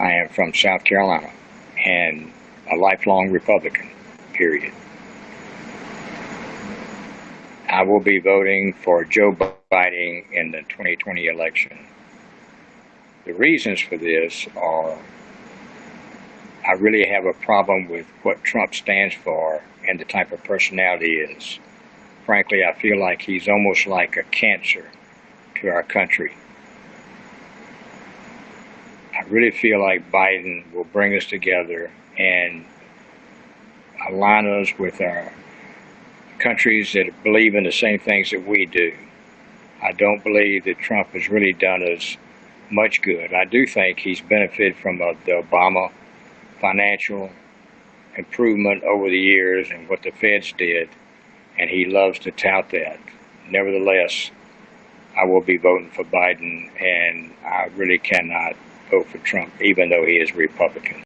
I am from South Carolina and a lifelong Republican, period. I will be voting for Joe Biden in the 2020 election. The reasons for this are I really have a problem with what Trump stands for and the type of personality he is. Frankly, I feel like he's almost like a cancer to our country. I really feel like Biden will bring us together and align us with our countries that believe in the same things that we do. I don't believe that Trump has really done us much good. I do think he's benefited from uh, the Obama financial improvement over the years and what the feds did, and he loves to tout that. Nevertheless, I will be voting for Biden, and I really cannot vote for Trump, even though he is Republican.